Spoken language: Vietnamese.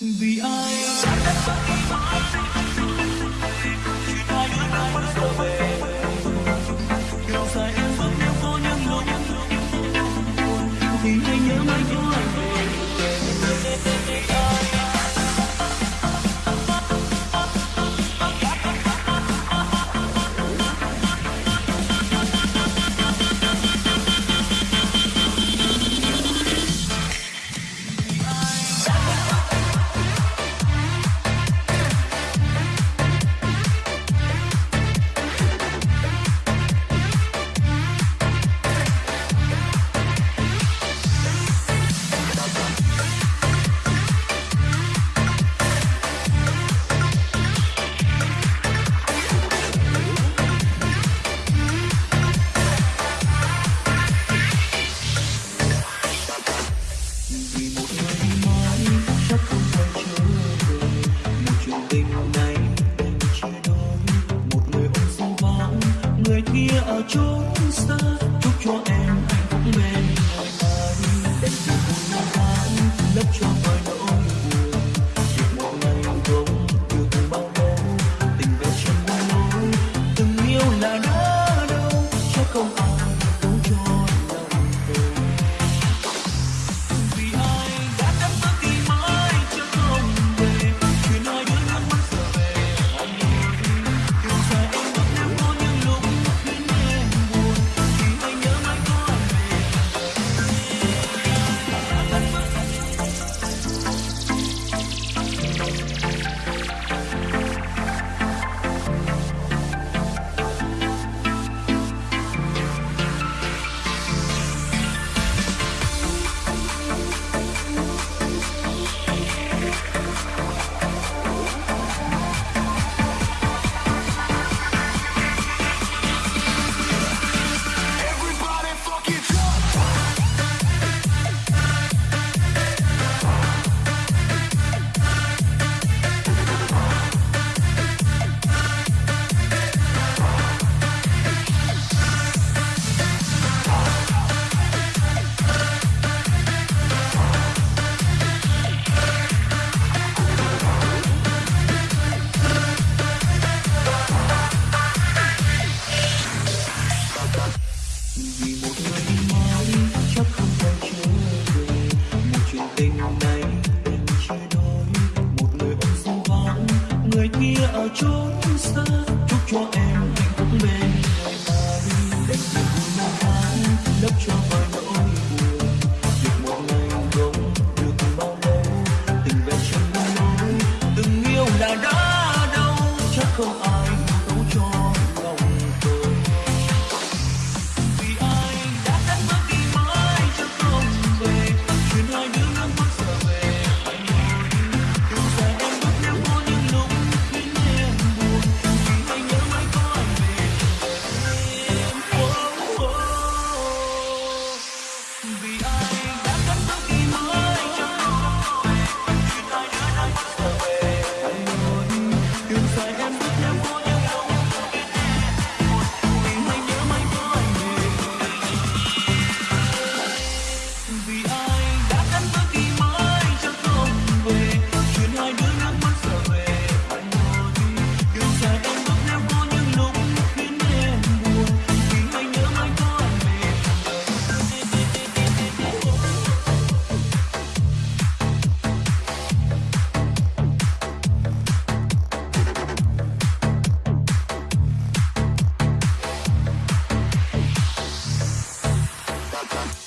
The eye. ở chốn xa, chúc cho em hạnh phúc bên hàng anh để buồn năm tháng lấp cho Just chúng ta chúc Welcome.